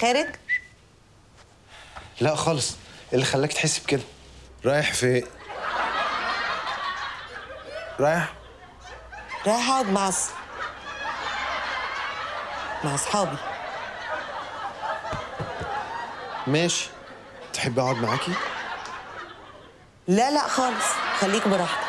خارج؟ لا خالص. إيه اللي خلاك تحس بكده؟ رايح فين إيه؟ رايح؟ رايح أقعد مع أص... مع أصحابي. ماشي. تحبي أقعد معاكي؟ لا لا خالص. خليك براحتك.